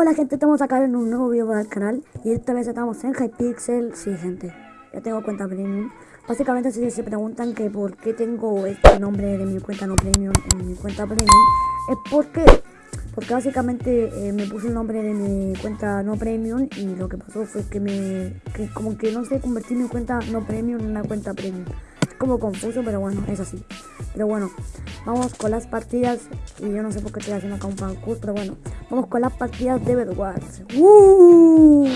Hola gente, estamos acá en un nuevo video del canal y esta vez estamos en Hypixel. Sí gente, ya tengo cuenta premium. Básicamente si se preguntan que por qué tengo este nombre de mi cuenta no premium en mi cuenta premium, es porque, porque básicamente eh, me puse el nombre de mi cuenta no premium y lo que pasó fue que me, que como que no sé, convertí mi cuenta no premium en una cuenta premium. Es como confuso, pero bueno, es así. Pero bueno, vamos con las partidas. Y yo no sé por qué estoy haciendo acá un parkour, pero bueno, vamos con las partidas de Bedwars. ¡Uh!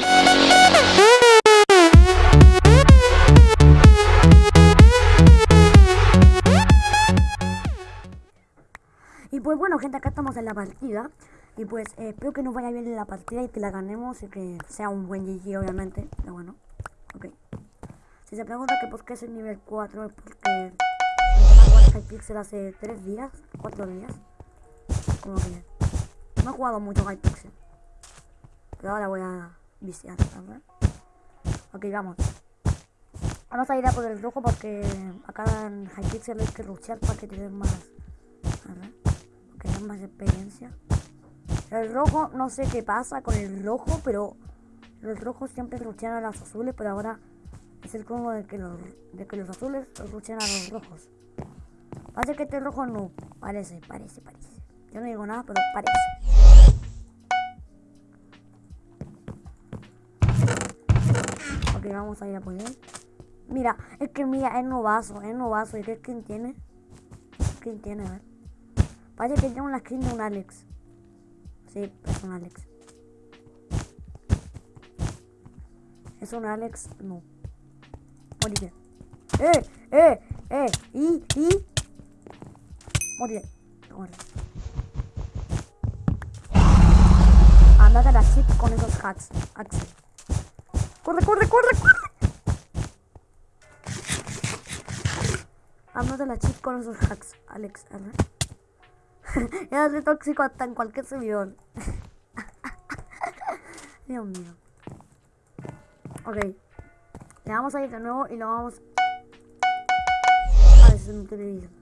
Y pues bueno, gente, acá estamos en la partida. Y pues eh, espero que nos vaya bien en la partida y que la ganemos y que sea un buen GG, obviamente. Pero bueno, ok. Si se pregunta que por qué el nivel 4, es porque Hypixel hace 3 días, 4 días. Como que no he jugado mucho Hypixel. Pero ahora voy a viciar, ¿verdad? Ok, vamos. Vamos a ir a por el rojo porque acá en Hypixel hay que luchar para que tengan más. ¿verdad? Que tengan más experiencia. El rojo, no sé qué pasa con el rojo, pero los rojos siempre luchan a los azules, pero ahora es el como de que los, de que los azules luchan a los rojos. Parece que este rojo no. Parece, parece, parece. Yo no digo nada, pero parece. Ok, vamos a ir a poner. Mira, es que mira, es novazo, es novazo. ¿Y qué skin tiene? ¿Quién tiene? A ver. Parece que tiene una skin de un Alex. Sí, es un Alex. ¿Es un Alex? No. Moriré. ¡Eh! ¡Eh! ¡Eh! ¡Y! ¡Y! Moriré. Corre. Andate a la chip con esos hacks, Axel. ¡Corre, corre, corre, corre! Andate a la chip con esos hacks, Alex. Ya soy tóxico hasta en cualquier servidor. Dios mío. Ok. Le vamos a ir de nuevo y lo vamos a descentralizar.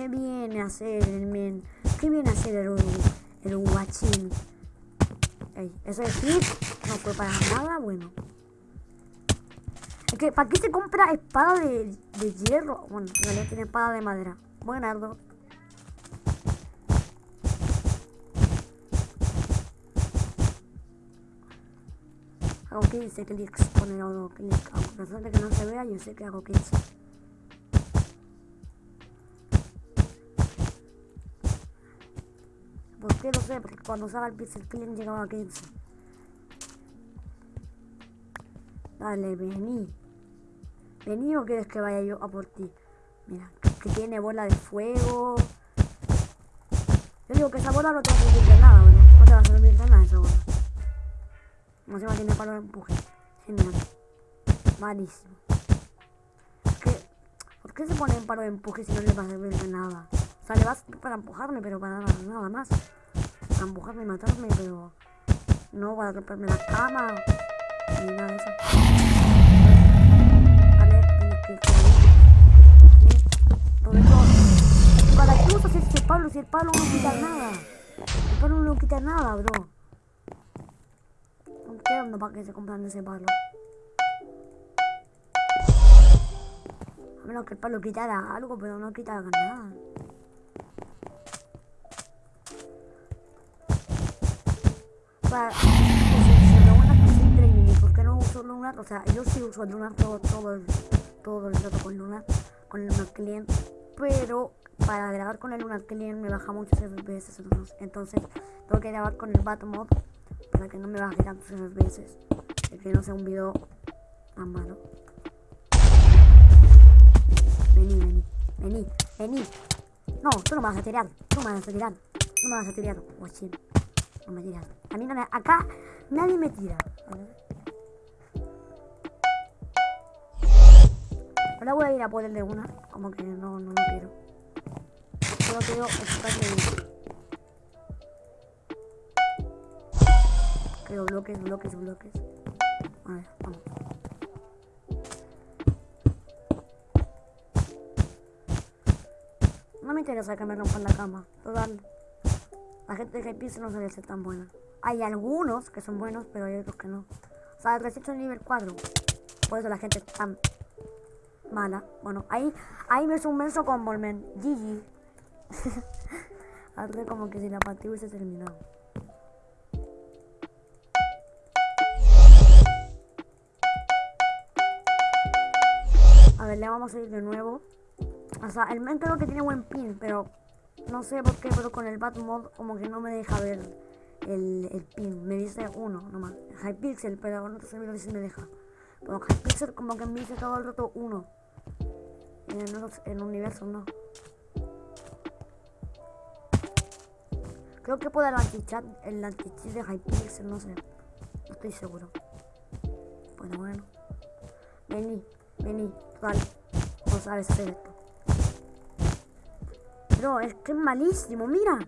¿Qué viene a hacer el men? ¿Qué viene a hacer el, el guachín? Ey, ese hit no fue para nada bueno. Es que, ¿para qué se compra espada de, de hierro? Bueno, en realidad tiene espada de madera. Buenardo. Hago 15 clics con el auto clic. A pesar de que no se vea, yo sé que hago 15. ¿Por qué lo sé? Porque cuando usaba el pixel click llegaba a 15. Dale, vení. Vení o quieres que vaya yo a por ti. Mira, que tiene bola de fuego. Yo digo que esa bola no te va a servir de nada, bro. No te va a servir de nada esa bola. No se va a tener palo de empuje. Genial. Malísimo. ¿Qué? ¿Por qué se pone en palo de empuje si no le va a servir de nada? O sea, le vas para empujarme, pero para nada más. Empujarme y matarme, pero... No para romperme la cama. Ni nada de eso. Vale, tienes que... ¿Para qué usas ese palo si el palo no quita nada? El palo no quita nada, bro. No entiendo para qué se compran ese palo. A menos que el palo quitara algo, pero no quitara nada. Para, soy training y por qué no uso Lunar. O sea, yo sí uso Lunar todo, todo, el, todo el rato con Lunar, con el Lunar Client. Pero para grabar con el Lunar Client me baja muchos FPS. Entonces tengo que grabar con el Batmod para que no me baje tantos FPS. Y que no sea un video tan malo. Vení, vení, vení, vení. No, tú no me vas a tirar, tú me vas a tirar, no me vas a tirar, guachín. Me tiras. A mí no me... Acá nadie me tira. Ahora voy a ir a de una. Como que no, no lo quiero. Solo quiero estar Creo bloques, bloques, bloques. A ver, vamos. No me interesa que me rompan la cama. Total. La gente de Hypixel no suele ser tan buena. Hay algunos que son buenos, pero hay otros que no. O sea, recién son nivel 4. Por eso la gente es tan mala. Bueno, ahí, ahí me un menso con Volmen. GG. Hace como que si la partida hubiese terminado. A ver, le vamos a ir de nuevo. O sea, el men creo que tiene buen pin, pero no sé por qué, pero con el Bat Mod como que no me deja ver el, el pin. Me dice uno nomás. Hypixel, pero no sé si me deja. Pero Hypixel como que me dice todo el rato uno. En el, universo no. Creo que puede el antichat, el antichat de Hypixel, no sé. No estoy seguro. Bueno, bueno. Vení, vení, vale. No sabes hacer esto. Pero es que es malísimo, mira.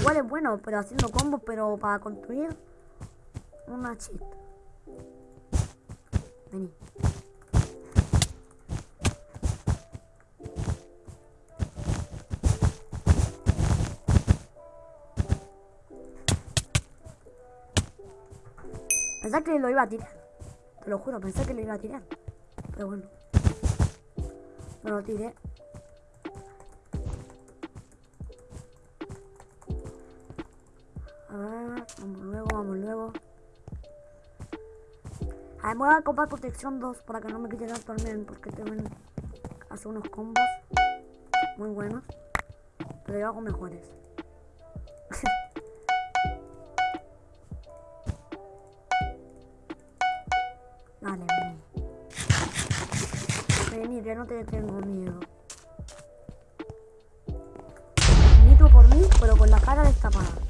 Igual es bueno, pero haciendo combos, pero para construir una cheat. Vení. Pensé que lo iba a tirar. Te lo juro, pensé que lo iba a tirar. Pero bueno. No lo tiré. A ver, vamos luego, vamos luego. A ver, voy a comprar protección 2 para que no me quite tanto al men, porque ven hace unos combos muy buenos. Pero yo hago mejores. Dale, vení. Que no te tengo miedo. Nitro por mí, pero con la cara destapada.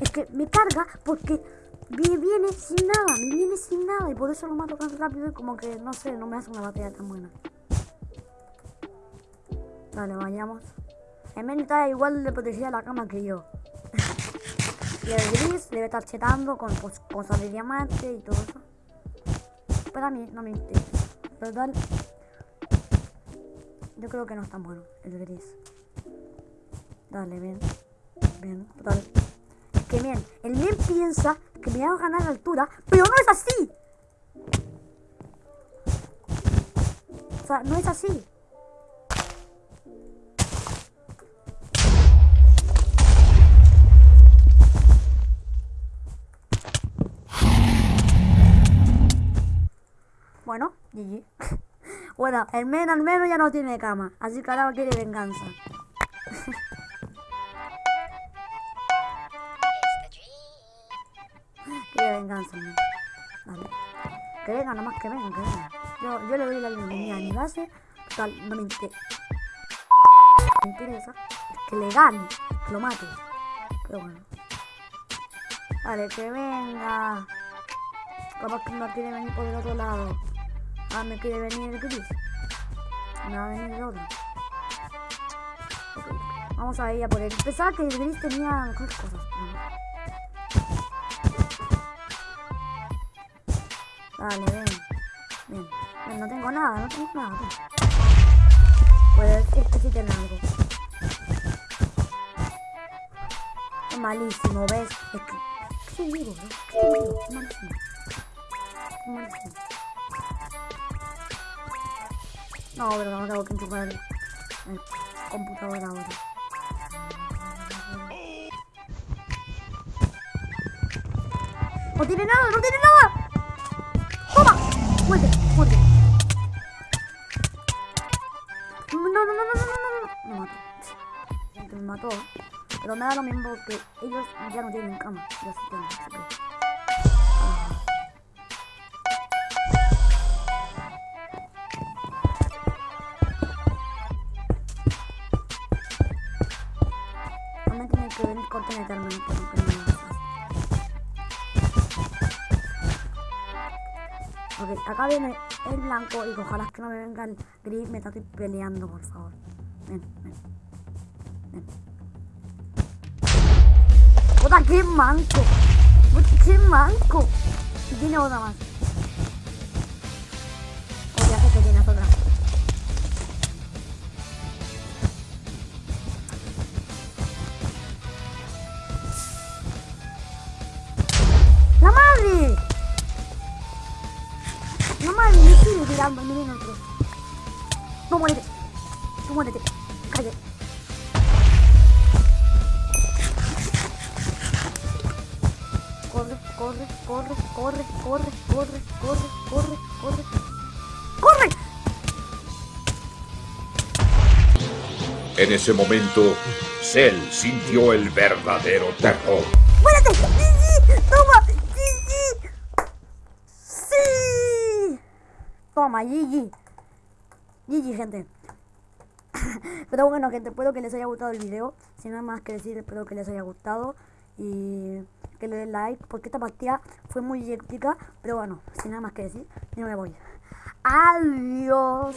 Es que me carga porque me viene sin nada, me viene sin nada y por eso lo mato tan rápido y como que, no sé, no me hace una batalla tan buena. Vale, vayamos. El está igual de protegida la cama que yo. Y el gris debe estar chetando con pues, cosas de diamante y todo eso. Pero a mí no me interesa. Total. Yo creo que no es tan bueno el gris. Dale, bien. Bien, total. Que bien, el bien piensa que me va a ganar altura, pero no es así. O sea, no es así. Bueno, GG. bueno, el men al menos ya no tiene cama. Así que ahora quiere venganza. Venganza. Vale. Que venga, nomás que venga, que venga. Yo, yo le doy la bienvenida a mi base. Total, no me interesa. Me interesa. Es que le gane. Que lo mate. Pero bueno. Vale, que venga. Capaz que no quiere venir por el otro lado. Ah, me quiere venir el gris. Me va a venir el otro. Okay. Vamos a ir a por él. Pensaba que el gris tenía mejores cosas. Vale. Bien. Bien. No tengo nada, no tengo nada. Pues este sí tiene algo. Es malísimo, ¿ves? Es que... ¿Qué vivo, ¿no? ¿Qué vivo? Es malísimo. Es malísimo. No, pero no tengo que enchufar el, computador ahora. ¡No tiene nada! ¡No tiene nada! ¡Muerte! ¡Muerte! No, no, no, no, no, no, no. Me mató. Me mató. Pero me lo mismo que ellos ya no tienen cama. Ya no Ok, acá viene el blanco y ojalá que no me venga el gris, me estoy peleando, por favor. Ven, ven. Ven. ¡Puta, qué manco! ¡Qué manco! Y tiene otra más. Peleando al milímetro. No muérete. No muérete. Calle. Corre, corre, corre, corre, corre, corre, corre, corre, corre. ¡Corre! En ese momento, Cell sintió el verdadero terror. ¡Muérete! ¡Toma! Toma, GG. GG, gente. Pero bueno, gente, espero que les haya gustado el video. Sin nada más que decir, espero que les haya gustado. Y que le den like, porque esta partida fue muy épica. Pero bueno, sin nada más que decir, yo me voy. Adiós.